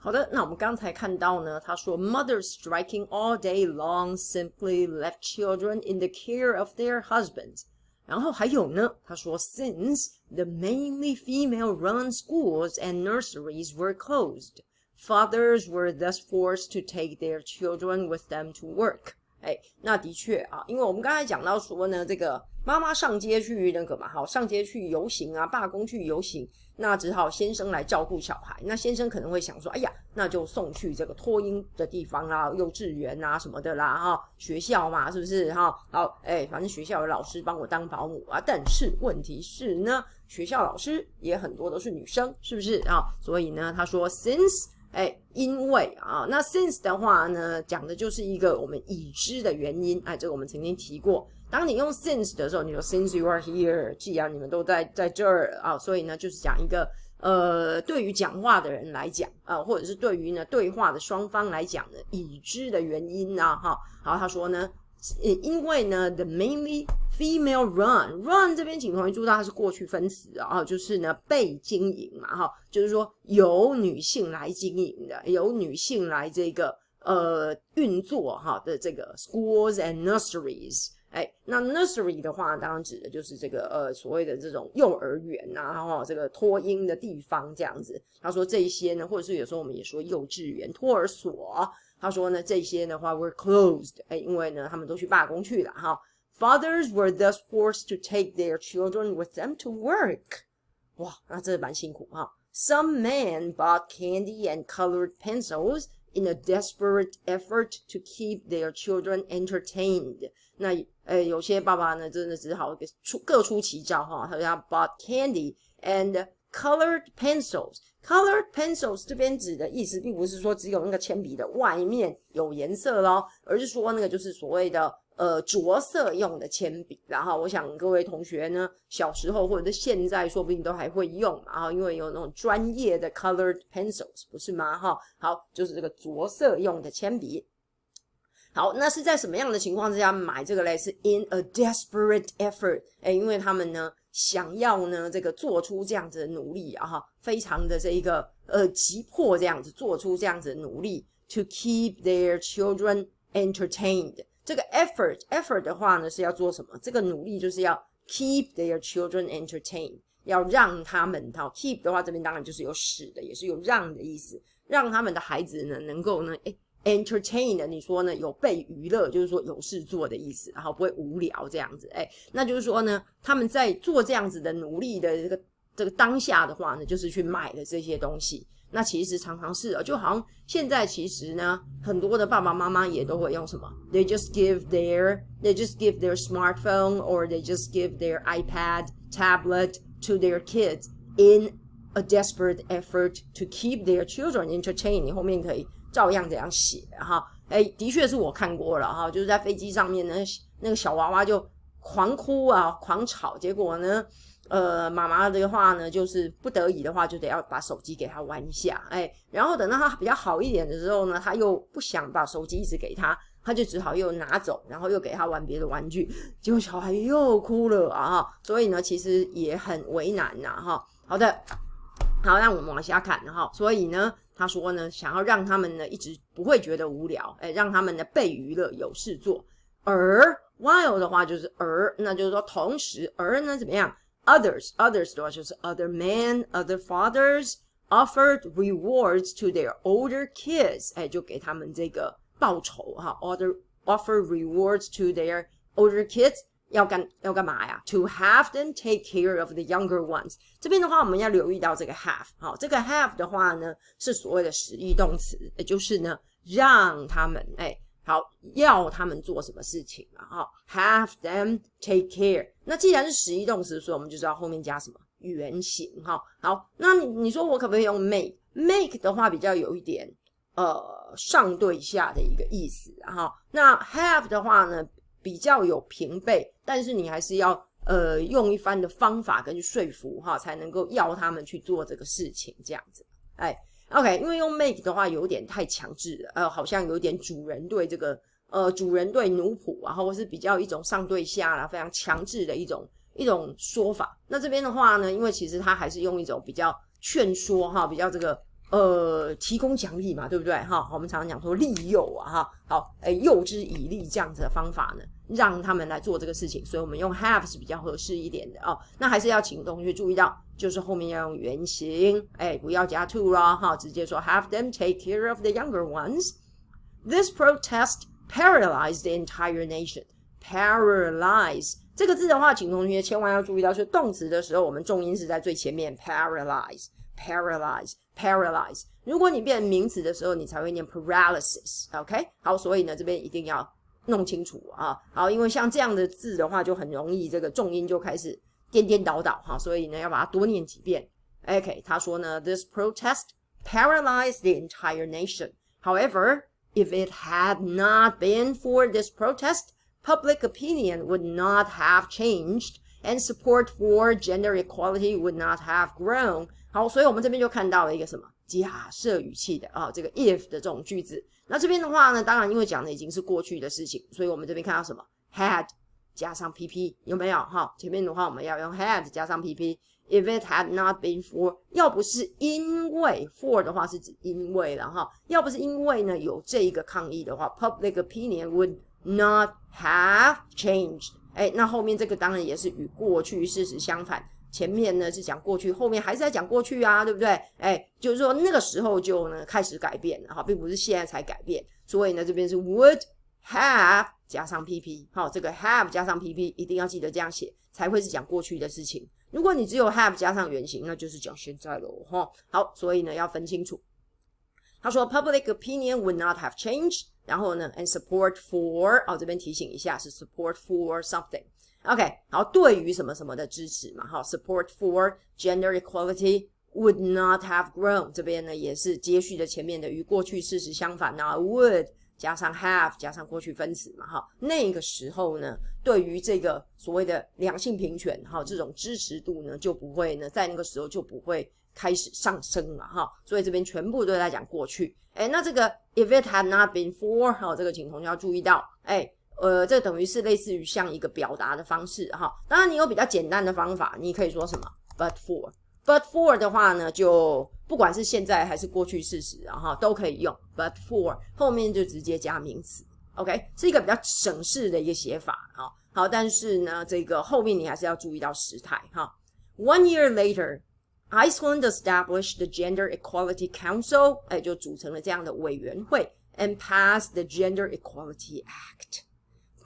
好的，那我们刚才看到呢，他说，mothers striking all day long simply left children in the care of their husbands。然后还有呢，他说，since the mainly female-run schools and nurseries were closed, fathers were thus forced to take their children with them to work。哎，那的确啊，因为我们刚才讲到说呢，这个 妈妈上街去那个嘛，好，上街去游行啊，罢工去游行。那只好先生来照顾小孩。那先生可能会想说：“哎呀，那就送去这个托婴的地方啦，幼稚园啊什么的啦，哈，学校嘛，是不是？哈，好，哎，反正学校有老师帮我当保姆啊。但是问题是呢，学校老师也很多都是女生，是不是啊？所以呢，他说，since，哎，因为啊，那 since 的话呢，讲的就是一个我们已知的原因。哎，这个我们曾经提过。当你用 since 的时候，你说 since you are here，既然你们都在在这儿啊，所以呢，就是讲一个呃，对于讲话的人来讲啊，或者是对于呢对话的双方来讲呢，已知的原因啊，哈，好，他说呢，因为呢，the mainly female run run 这边请同学注意到它是过去分词啊，就是呢被经营嘛，哈，就是说由女性来经营的，由女性来这个呃运作哈的这个 schools and nurseries。哎，那 nursery 的话，当然指的就是这个呃所谓的这种幼儿园呐，然后这个托婴的地方这样子。他说这些呢，或者是有时候我们也说幼稚园、托儿所。他说呢，这些的话 were closed，哎，因为呢他们都去罢工去了哈。Fathers were thus forced to take their children with them to work。哇，那真的蛮辛苦哈。Some men bought candy and colored pencils in a desperate effort to keep their children entertained。那呃，有些爸爸呢，真的只好出各出奇招哈。他要 bought candy and colored pencils。colored pencils 这边指的意思，并不是说只有那个铅笔的外面有颜色咯，而是说那个就是所谓的呃着色用的铅笔。然后我想各位同学呢，小时候或者是现在，说不定都还会用。然后因为有那种专业的 colored pencils，不是吗？哈，好，就是这个着色用的铅笔。好，那是在什么样的情况之下买这个嘞？是 in a desperate effort，哎，因为他们呢想要呢这个做出这样子的努力啊，哈，非常的这一个呃急迫这样子做出这样子的努力，to keep their children entertained。这个 effort effort 的话呢是要做什么？这个努力就是要 keep their children entertained，要让他们哈 keep 的话这边当然就是有使的，也是有让的意思，让他们的孩子呢能够呢哎。entertain 你说呢？有被娱乐，就是说有事做的意思，然后不会无聊这样子。哎，那就是说呢，他们在做这样子的努力的这个这个当下的话呢，就是去买的这些东西。那其实常常是，就好像现在其实呢，很多的爸爸妈妈也都会用什么？They just give their they just give their smartphone or they just give their iPad tablet to their kids in a desperate effort to keep their children entertained。你后面可以。 照样这样写哈，哎，的确是我看过了哈，就是在飞机上面呢，那个小娃娃就狂哭啊，狂吵，结果呢，呃，妈妈的话呢，就是不得已的话，就得要把手机给他玩一下，哎，然后等到他比较好一点的时候呢，他又不想把手机一直给他，他就只好又拿走，然后又给他玩别的玩具，结果小孩又哭了啊，所以呢，其实也很为难呐哈。好的，好，让我们往下看哈，所以呢。他说呢，想要让他们呢一直不会觉得无聊，哎，让他们呢被娱乐有事做。而 while 的话就是而，那就是说同时，而呢怎么样？Others others 的话就是 other men, other fathers offered rewards to their older kids，哎，就给他们这个报酬哈。Other offer rewards to their older kids。要干要干嘛呀？To have them take care of the younger ones。这边的话，我们要留意到这个 have。好，这个 have 的话呢，是所谓的实义动词，也就是呢，让他们哎，好要他们做什么事情啊？哈，have them take care。那既然是实义动词，所以我们就知道后面加什么原形。哈，好，那你说我可不可以用 make？make 的话比较有一点呃上对下的一个意思。哈，那 have 的话呢？比较有平辈，但是你还是要呃用一番的方法跟说服哈，才能够要他们去做这个事情这样子。哎，OK，因为用 make 的话有点太强制了，呃，好像有点主人对这个呃主人对奴仆啊，或是比较一种上对下啦，非常强制的一种一种说法。那这边的话呢，因为其实他还是用一种比较劝说哈，比较这个呃，提供奖励嘛，对不对？哈，我们常常讲说利诱啊，哈，好，哎，诱之以利这样子的方法呢，让他们来做这个事情，所以我们用 have 是比较合适一点的哦。那还是要请同学注意到，就是后面要用原形，哎，不要加 to 啦，哈，直接说 have them take care of the younger ones. This protest paralyzed the entire nation. Paralyze 这个字的话，请同学千万要注意到，是动词的时候，我们重音是在最前面，paralyze。paralyze paralyze。如果你变名词的时候，你才会念 paralysis。OK，好，所以呢，这边一定要弄清楚啊。好，因为像这样的字的话，就很容易这个重音就开始颠颠倒倒哈，所以呢，要把它多念几遍。OK，他说呢，this protest paralyzed the entire nation. However, if it had not been for this protest, public opinion would not have changed, and support for gender equality would not have grown. 好，所以我们这边就看到了一个什么假设语气的啊，这个 if 的这种句子。那这边的话呢，当然因为讲的已经是过去的事情，所以我们这边看到什么 had 加上 PP 有没有？哈，前面的话我们要用 had 加上 PP。If it had not been for，要不是因为 for 的话是指因为了哈，要不是因为呢有这一个抗议的话，public opinion would not have changed。哎，那后面这个当然也是与过去事实相反。前面呢是讲过去，后面还是在讲过去啊，对不对？哎，就是说那个时候就呢开始改变了哈，并不是现在才改变。所以呢，这边是 would have 加上 PP，好，这个 have 加上 PP 一定要记得这样写，才会是讲过去的事情。如果你只有 have 加上原形，那就是讲现在喽，哈。好，所以呢要分清楚。他说 public opinion would not have changed，然后呢 and support for，哦这边提醒一下是 support for something。OK，好，对于什么什么的支持嘛，哈，support for gender equality would not have grown。这边呢也是接续的前面的与过去事实相反啊，would 加上 have 加上过去分词嘛，哈，那个时候呢，对于这个所谓的两性平权，哈，这种支持度呢就不会呢在那个时候就不会开始上升了，哈，所以这边全部都在讲过去。哎，那这个 if it had not been for，哈，这个请同学要注意到，哎。呃，这等于是类似于像一个表达的方式哈。当然，你有比较简单的方法，你可以说什么？But for，but for 的话呢，就不管是现在还是过去事实啊哈，都可以用。But for 后面就直接加名词，OK，是一个比较省事的一个写法啊。好，但是呢，这个后面你还是要注意到时态哈。One year later, Iceland established the Gender Equality Council，哎，就组成了这样的委员会，and passed the Gender Equality Act。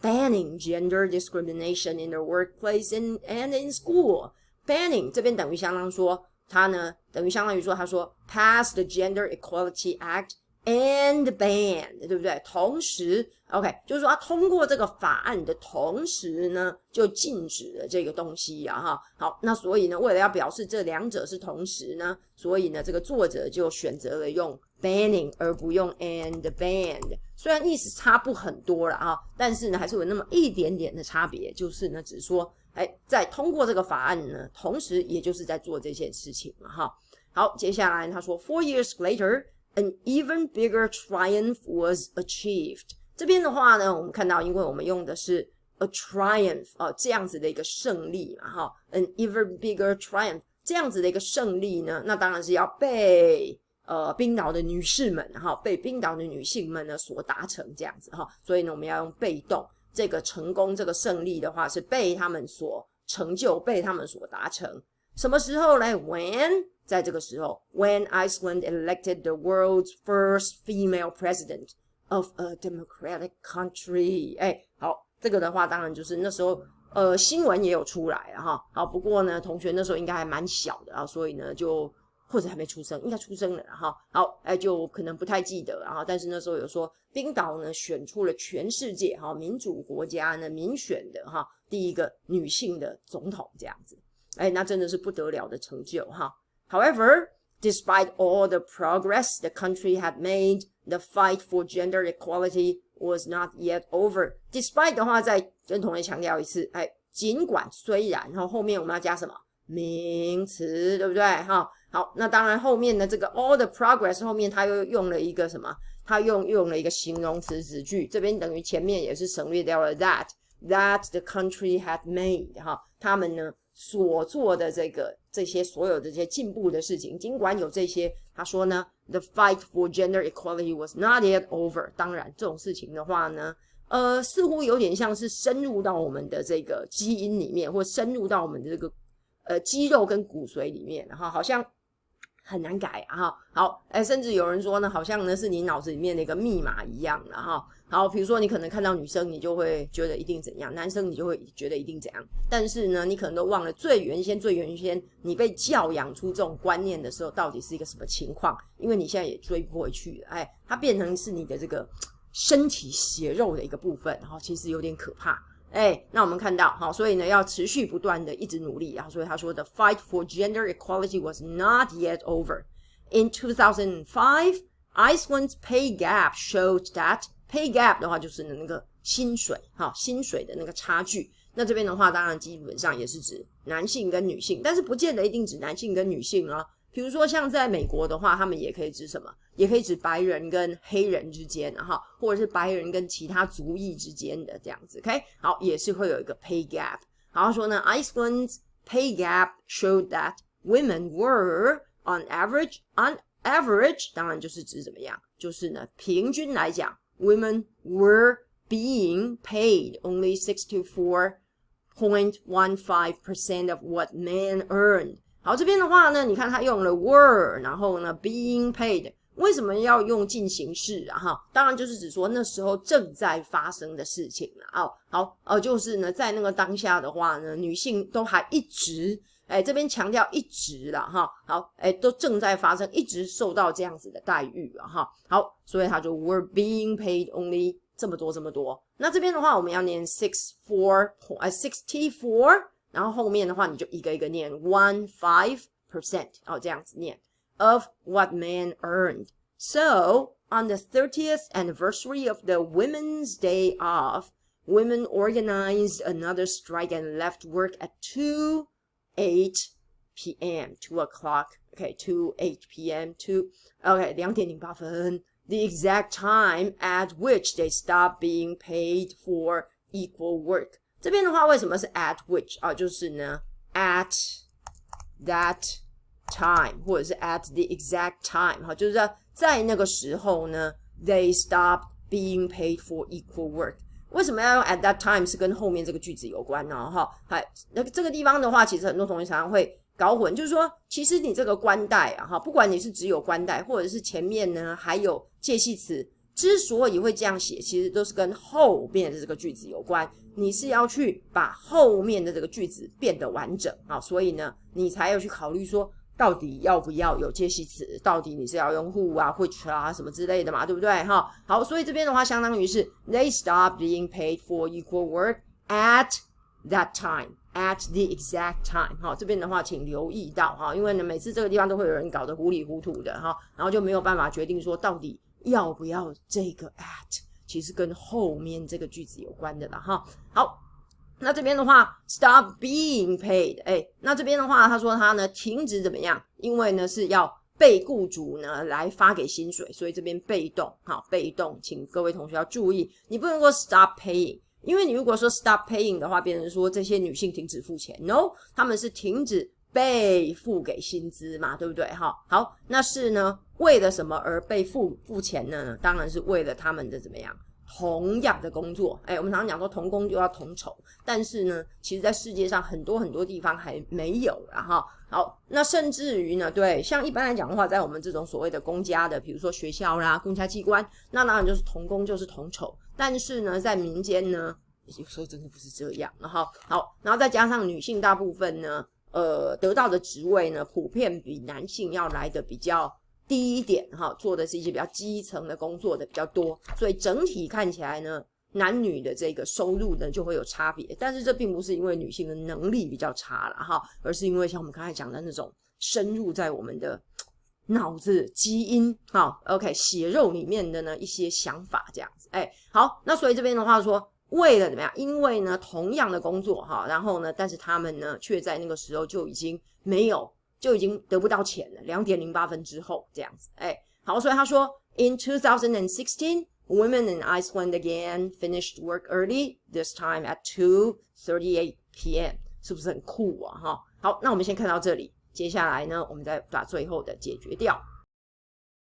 Banning gender discrimination in the workplace and and in school. Banning 这边等于相当说，他呢等于相当于说，他说 pass the Gender Equality Act and ban，对不对？同时，OK，就是说他通过这个法案的同时呢，就禁止了这个东西呀，哈。好，那所以呢，为了要表示这两者是同时呢，所以呢，这个作者就选择了用。Banning 而不用 and banned，虽然意思差不很多了啊，但是呢还是有那么一点点的差别，就是呢只是说，哎，在通过这个法案呢，同时也就是在做这件事情嘛哈。好，接下来他说，Four years later, an even bigger triumph was achieved。这边的话呢，我们看到，因为我们用的是 a triumph 啊这样子的一个胜利嘛哈，an even bigger triumph 这样子的一个胜利呢，那当然是要被。呃，冰岛的女士们哈，被冰岛的女性们呢所达成这样子哈，所以呢，我们要用被动，这个成功，这个胜利的话是被他们所成就，被他们所达成。什么时候呢？When 在这个时候，When Iceland elected the world's first female president of a democratic country。哎，好，这个的话当然就是那时候，呃，新闻也有出来哈。好，不过呢，同学那时候应该还蛮小的啊，所以呢就。或者还没出生，应该出生了，哈，好，哎，就可能不太记得，然后，但是那时候有说，冰岛呢选出了全世界哈民主国家呢民选的哈第一个女性的总统这样子，哎，那真的是不得了的成就哈。However, despite all the progress the country had made, the fight for gender equality was not yet over. Despite 的话，再跟同学强调一次，哎，尽管虽然，然后后面我们要加什么名词，对不对？哈。好，那当然后面的这个 all the progress 后面他又用了一个什么？他用用了一个形容词子句，这边等于前面也是省略掉了 that that the country had made 哈，他们呢所做的这个这些所有的这些进步的事情，尽管有这些，他说呢，the fight for gender equality was not yet over。当然，这种事情的话呢，呃，似乎有点像是深入到我们的这个基因里面，或深入到我们的这个呃肌肉跟骨髓里面，哈好像。很难改啊！哈，好，哎，甚至有人说呢，好像呢是你脑子里面的一个密码一样的哈。好，比如说你可能看到女生，你就会觉得一定怎样；男生你就会觉得一定怎样。但是呢，你可能都忘了最原先、最原先你被教养出这种观念的时候，到底是一个什么情况？因为你现在也追不回去了，哎，它变成是你的这个身体血肉的一个部分，然后其实有点可怕。哎，那我们看到，好，所以呢，要持续不断的一直努力然后所以他说，the fight for gender equality was not yet over. In 2005, Iceland's pay gap showed that pay gap 的话就是那个薪水，哈，薪水的那个差距。那这边的话，当然基本上也是指男性跟女性，但是不见得一定指男性跟女性啊。比如说像在美国的话，他们也可以指什么？也可以指白人跟黑人之间，哈，或者是白人跟其他族裔之间的这样子，OK，好，也是会有一个 pay gap。然后说呢，Iceland's pay gap showed that women were on average on average，当然就是指怎么样，就是呢，平均来讲，women were being paid only sixty four point one five percent of what men earned。 好，这边的话呢，你看他用了 were，然后呢，being paid。为什么要用进行式啊？哈，当然就是指说那时候正在发生的事情了哦。好，呃，就是呢，在那个当下的话呢，女性都还一直，哎，这边强调一直了哈。好，哎，都正在发生，一直受到这样子的待遇了哈。好，所以他就 were being paid only 这么多这么多。那这边的话，我们要念 six four 呃 sixty four，然后后面的话你就一个一个念 one five percent 哦，这样子念。of what men earned. So, on the 30th anniversary of the Women's Day off, women organized another strike and left work at 2 8 p.m. 2 o'clock. Okay, 2 8 p.m. 2 okay 两点零八分 the exact time at which they stopped being paid for equal work. 这边的话，为什么是 at which 啊？就是呢，at that time 或者是 at the exact time 哈，就是在在那个时候呢，they stopped being paid for equal work。为什么要用 at that time 是跟后面这个句子有关呢？哈，还，那这个地方的话，其实很多同学常常会搞混，就是说，其实你这个冠带啊，哈，不管你是只有冠带，或者是前面呢还有介系词，之所以会这样写，其实都是跟后面的这个句子有关。你是要去把后面的这个句子变得完整啊，所以呢，你才要去考虑说。到底要不要有介系词？到底你是要用 who 啊、which 啊什么之类的嘛，对不对？哈，好，所以这边的话，相当于是 they stop being paid for equal work at that time, at the exact time。哈，这边的话，请留意到哈，因为呢，每次这个地方都会有人搞得糊里糊涂的哈，然后就没有办法决定说到底要不要这个 at，其实跟后面这个句子有关的了哈。好。那这边的话，stop being paid，哎，那这边的话，他说他呢停止怎么样？因为呢是要被雇主呢来发给薪水，所以这边被动，好，被动，请各位同学要注意，你不能说 stop paying，因为你如果说 stop paying 的话，别人说这些女性停止付钱，no，他们是停止被付给薪资嘛，对不对？哈，好，那是呢为了什么而被付付钱呢？当然是为了他们的怎么样？同样的工作，哎，我们常常讲说同工就要同酬，但是呢，其实，在世界上很多很多地方还没有了哈。好，那甚至于呢，对，像一般来讲的话，在我们这种所谓的公家的，比如说学校啦、公家机关，那当然就是同工就是同酬。但是呢，在民间呢，有时候真的不是这样。然后，好，然后再加上女性大部分呢，呃，得到的职位呢，普遍比男性要来的比较。低一点哈，做的是一些比较基层的工作的比较多，所以整体看起来呢，男女的这个收入呢就会有差别。但是这并不是因为女性的能力比较差了哈，而是因为像我们刚才讲的那种深入在我们的脑子基因哈，OK 血肉里面的呢一些想法这样子。哎，好，那所以这边的话说，为了怎么样？因为呢同样的工作哈，然后呢，但是他们呢却在那个时候就已经没有。就已经得不到钱了，两点零八分之后这样子，哎，好，所以他说，In 2016, women in Iceland again finished work early, this time at 2:38 p.m. 是不是很酷啊？哈，好，那我们先看到这里。接下来呢，我们再把最后的解决掉。